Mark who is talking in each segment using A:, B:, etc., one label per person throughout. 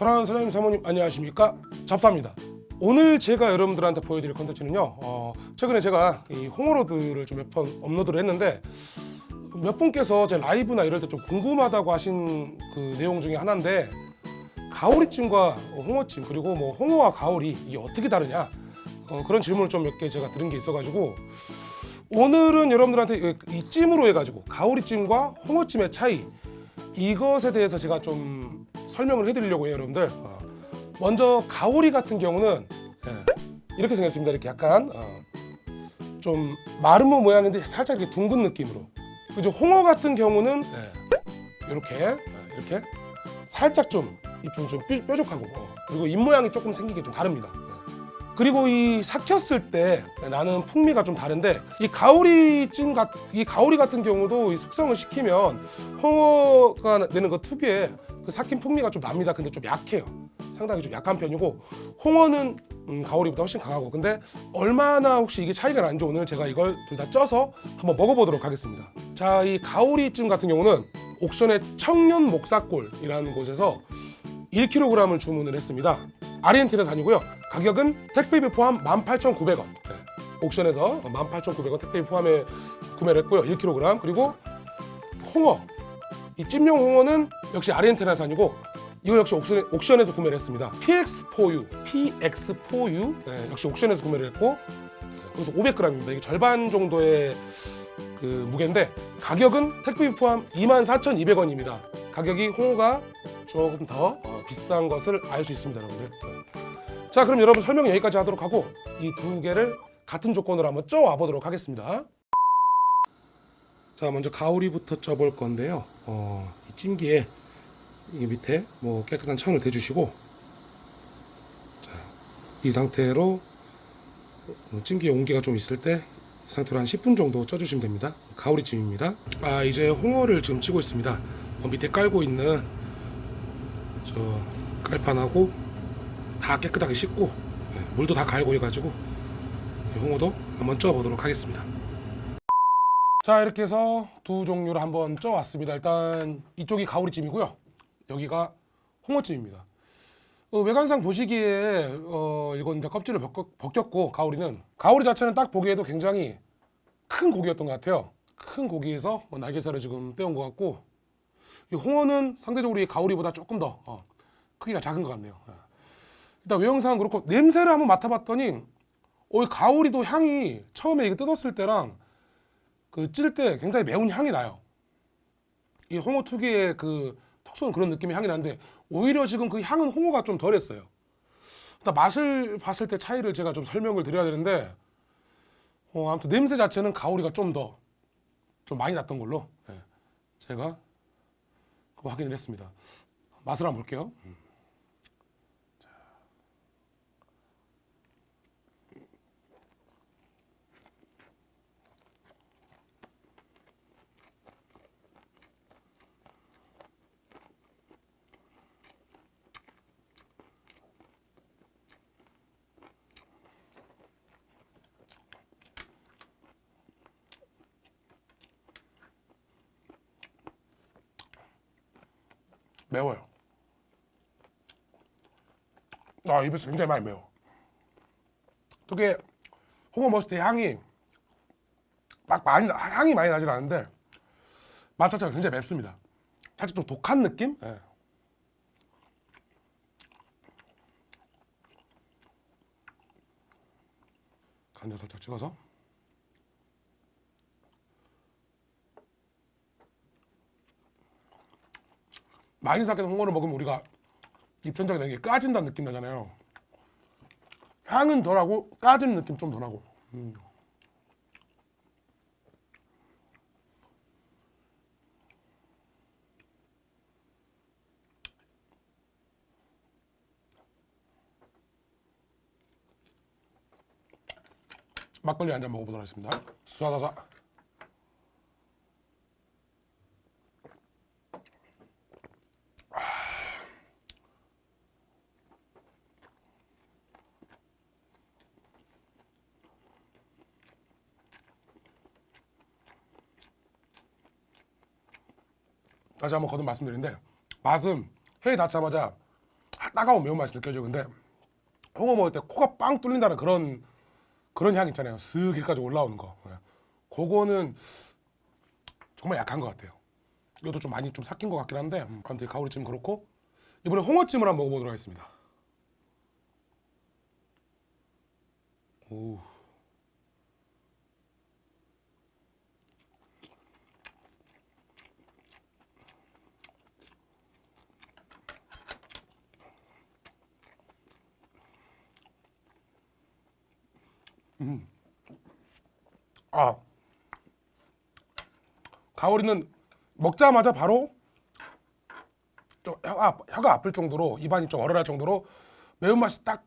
A: 사랑하는 사장님 사모님 안녕하십니까? 잡사입니다. 오늘 제가 여러분들한테 보여드릴 컨텐츠는요 어, 최근에 제가 이 홍어로드를 좀 몇 번 업로드를 했는데 몇 분께서 제 라이브나 이럴 때 좀 궁금하다고 하신 그 내용 중에 하나인데 가오리찜과 홍어찜 그리고 뭐 홍어와 가오리 이게 어떻게 다르냐? 어, 그런 질문을 좀 몇 개 제가 들은 게 있어가지고 오늘은 여러분들한테 이- 이 찜으로 해가지고 가오리찜과 홍어찜의 차이 이것에 대해서 제가 좀 설명을 해드리려고 해요 여러분들. 어, 먼저 가오리 같은 경우는 예, 이렇게 생겼습니다. 이렇게 약간 어, 좀 마름모 모양인데 살짝 이렇게 둥근 느낌으로. 그죠? 홍어 같은 경우는 예, 이렇게 어, 이렇게 살짝 좀 입좀 좀 뾰- 뾰족하고 어, 그리고 입 모양이 조금 생긴 게 좀 다릅니다. 예. 그리고 이 삭혔을 때 나는 풍미가 좀 다른데 이 가오리찜 같, 이 가오리 같은 경우도 이 숙성을 시키면 홍어가 내는 그 특유의 그 삭힌 풍미가 좀 납니다. 근데 좀 약해요. 상당히 좀 약한 편이고 홍어는 음, 가오리보다 훨씬 강하고 근데 얼마나 혹시 이게 차이가 나는지 오늘 제가 이걸 둘 다 쪄서 한번 먹어보도록 하겠습니다. 자, 이 가오리찜 같은 경우는 옥션의 청년 목사골이라는 곳에서 1kg을 주문을 했습니다. 아르헨티나 산이고요. 가격은 택배비 포함 18,900원. 네. 옥션에서 18,900원 택배비 포함에 구매를 했고요. 1kg. 그리고 홍어. 이 찜용 홍어는 역시 아르헨티나산이고 이거 역시 옥션, 옥션 에서 구매를 했습니다. PX4U, PX4U 네, 역시 옥션에서 구매를 했고 네, 그래서 500g입니다. 이게 절반 정도의 그 무게인데 가격은 택배비 포함 24,200원입니다. 가격이 홍어가 조금 더 어, 비싼 것을 알 수 있습니다, 여러분들. 네. 자, 그럼 여러분 설명 여기까지 하도록 하고 이 두 개를 같은 조건으로 한번 쪄와 보도록 하겠습니다. 자, 먼저 가오리부터 쪄볼 건데요. 어, 이 찜기에 이 밑에 뭐 깨끗한 천을 대주시고 자, 이 상태로 어, 찜기에 온기가 좀 있을 때 이 상태로 한 10분 정도 쪄주시면 됩니다. 가오리찜입니다. 아, 이제 홍어를 지금 치고 있습니다. 어, 밑에 깔고 있는 저 깔판하고 다 깨끗하게 씻고 네, 물도 다 갈고 해가지고 이 홍어도 한번 쪄보도록 하겠습니다. 자 이렇게 해서 두 종류를 한번 쪄왔습니다. 일단 이쪽이 가오리찜이고요. 여기가 홍어찜입니다. 어, 외관상 보시기에 어, 이건 이제 껍질을 벗겨, 벗겼 고 가오리는 가오리 자체는 딱 보기에도 굉장히 큰 고기였던 것 같아요. 큰 고기에서 뭐 날개살을 지금 떼온 것 같고 이 홍어는 상대적으로 이 가오리보다 조금 더 어, 크기가 작은 것 같네요. 예. 일단 외형상 그렇고 냄새를 한번 맡아봤더니 어, 이 가오리도 향이 처음에 이거 뜯었을 때랑 그 찔 때 굉장히 매운 향이 나요. 이 홍어 특유의 그 톡 쏘는 그런 느낌의 향이 나는데 오히려 지금 그 향은 홍어가 좀 덜했어요. 일단 맛을 봤을 때 차이를 제가 좀 설명을 드려야 되는데 어, 아무튼 냄새 자체는 가오리가 좀 더좀 많이 났던 걸로 예, 제가 확인을 했습니다. 맛을 한번 볼게요. 매워요. 아 입에서 굉장히 많이 매워. 특히 때 향이 막 많이 나- 향이 많이 나진 않은데 맛 자체가 굉장히 맵습니다. 살짝 좀 독한 느낌? 예. 간장 살짝 찍어서 많이 삭힌 홍어를 먹으면 우리가 입천장에 되게 까진다는 느낌 나잖아요. 향은 덜하고 까지는 느낌 좀 덜하고. 음. 막걸리 한 잔 먹어보도록 하겠습니다. 다 시 한번 거듭 말씀드리는데 맛은 회 닿자마자 딱 따가운 매운맛이 느껴져 근데 홍어 먹을 때 코가 빵 뚫린다는 그런 그런 향 있잖아요. 쓱 여기까지 올라오는 거. 예. 그거는 정말 약한 것 같아요. 이것도 좀 많이 좀 삭힌 것 같긴 한데 음, 아무튼 가오리찜 그렇고. 이번에 홍어찜을 한번 먹어보도록 하겠습니다. 오. 아. 가오리는 먹자마자 바로 좀 혀가, 혀가 아플 정도로 입안이 좀 얼얼할 정도로 매운맛이 딱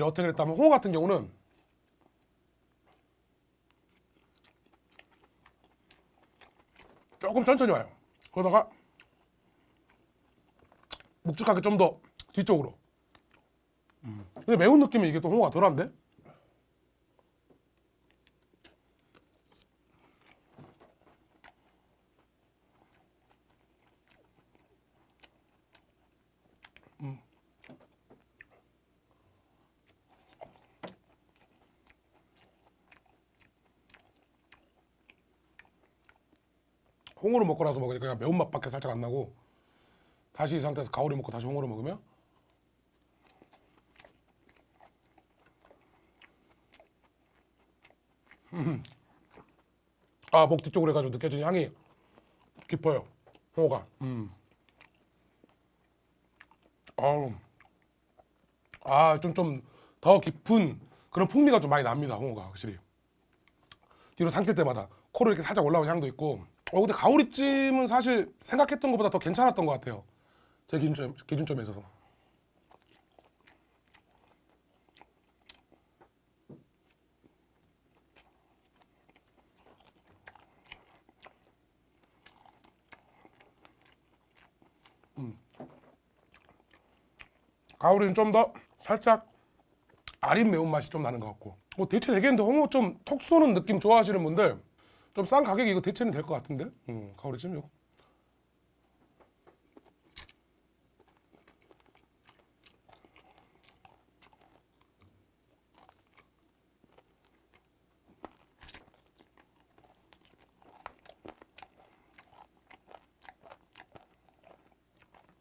A: 어떻게 그랬다면 홍어 같은 경우는 조금 천천히 와요. 그러다가 묵직하게 좀 더 뒤쪽으로. 음. 근데 매운 느낌이 이게 또 홍어가 덜한데 홍어를 먹고 나서 먹으니까 그냥 매운맛밖에 살짝 안 나고 다시 이 상태에서 가오리 먹고 다시 홍어를 먹으면 음. 아목 뒤쪽으로 해가지고 느껴지는 향이 깊어요 홍어가. 음. 아좀 좀 더 깊은 그런 풍미가 좀 많이 납니다 홍어가 확실히. 뒤로 삼킬 때마다. 코로 이렇게 살짝 올라오는 향도 있고 어 근데 가오리찜은 사실 생각했던 것보다 더 괜찮았던 것 같아요. 제 기준점, 기준점에 있어서. 음. 가오리는 좀 더 살짝 아린 매운맛이 좀 나는 것 같고. 뭐 대체 되겠는데 홍어 좀 톡 쏘는 느낌 좋아하시는 분들 좀 싼 가격에 이거 대체는 될 것 같은데? 음, 가오리찜 이거.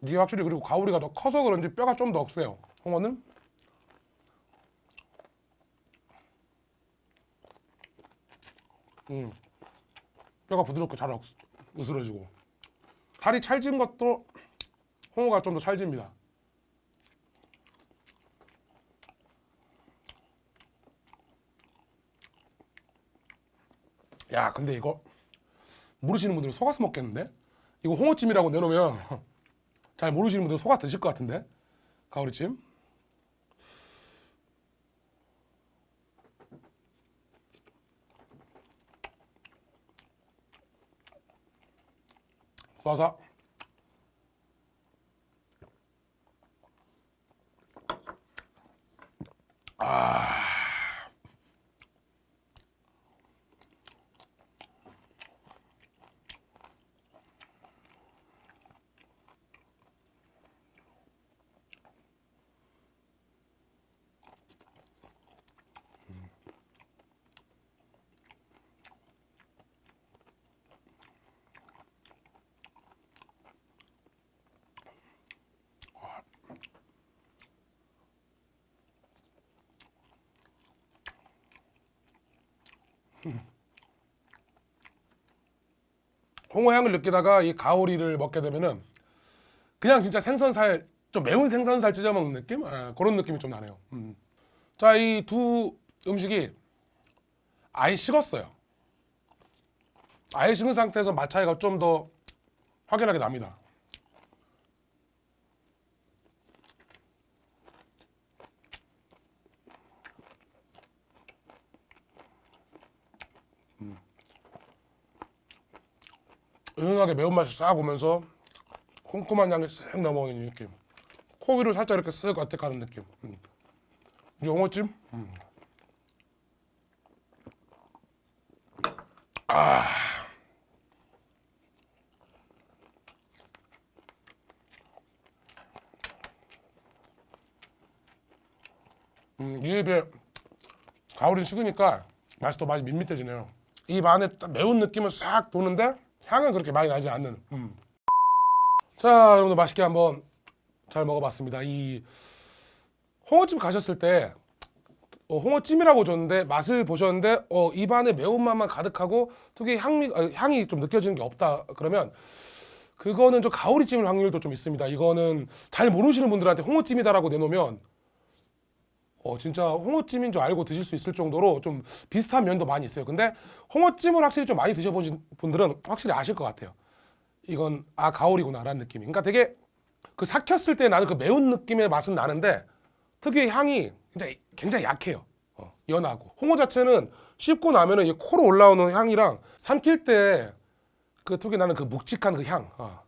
A: 이게 확실히 그리고 가오리가 더 커서 그런지 뼈가 좀더 억세요. 홍어는? 음. 뼈가 부드럽고 잘 억- 으스러지고 살이 찰진 것도 홍어가 좀 더 찰집니다 야 근데 이거 모르시는 분들은 속아서 먹겠는데? 이거 홍어찜이라고 내놓으면 잘 모르시는 분들은 속아 드실 것 같은데? 가오리찜 쏴서 홍어 향을 느끼다가 이 가오리를 먹게 되면은 그냥 진짜 생선살 좀 매운 생선살 찢어 먹는 느낌? 아, 그런 느낌이 좀 나네요. 음. 자, 이 두 음식이 아예 식었어요. 아예 식은 상태에서 맛 차이가 좀 더 확연하게 납니다. 은은하게 매운맛이 싹 오면서 콤콤한 향이 쓱 넘어오는 느낌 코 위로 살짝 이렇게 쓱 어택하는 느낌 음. 용어찜? 음. 아. 음, 이 입에 가을이 식으니까 맛이 더 많이 밋밋해지네요 입 안에 매운 느낌은 싹 도는데 향은 그렇게 많이 나지 않는. 음. 자, 여러분들 맛있게 한번 잘 먹어봤습니다. 이 홍어집 가셨을 때 어, 홍어찜이라고 줬는데 맛을 보셨는데 어, 입 안에 매운맛만 가득하고 특유의 향미, 아, 향이 좀 느껴지는 게 없다 그러면 그거는 좀 가오리찜일 확률도 좀 있습니다. 이거는 잘 모르시는 분들한테 홍어찜이다라고 내놓으면 어, 진짜 홍어찜인 줄 알고 드실 수 있을 정도로 좀 비슷한 면도 많이 있어요. 근데 홍어찜을 확실히 좀 많이 드셔보신 분들은 확실히 아실 것 같아요. 이건 아 가오리구나 라는 느낌이. 그러니까 되게 그 삭혔을 때 나는 그 매운 느낌의 맛은 나는데 특유의 향이 굉장히 굉장히 약해요. 어, 연하고 홍어 자체는 씹고 나면은 이 코로 올라오는 향이랑 삼킬 때 그 특유의 나는 그 묵직한 그 향. 어,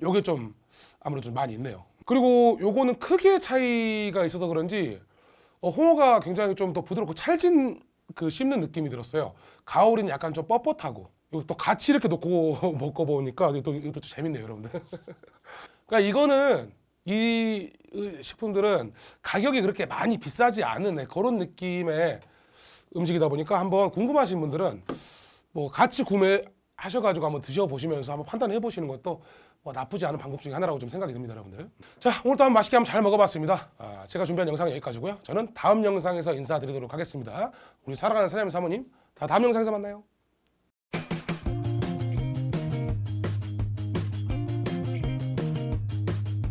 A: 요게 좀 아무래도 좀 많이 있네요. 그리고 요거는 크기의 차이가 있어서 그런지 어, 홍어가 굉장히 좀 더 부드럽고 찰진 그 씹는 느낌이 들었어요. 가오리는 약간 좀 뻣뻣하고 또 같이 이렇게 놓고 먹고 보니까 이것도, 이것도 좀 재밌네요, 여러분들. 그러니까 이거는 이 식품들은 가격이 그렇게 많이 비싸지 않은 네, 그런 느낌의 음식이다 보니까 한번 궁금하신 분들은 뭐 같이 구매 하셔가지고 한번 드셔보시면서 한번 판단해 보시는 것도 뭐 나쁘지 않은 방법 중에 하나라고 좀 생각이 듭니다, 여러분들. 자, 오늘도 한번 맛있게 한번 잘 먹어봤습니다. 아, 제가 준비한 영상은 여기까지고요. 저는 다음 영상에서 인사드리도록 하겠습니다. 우리 사랑하는 사장님 사모님, 다 다음 영상에서 만나요.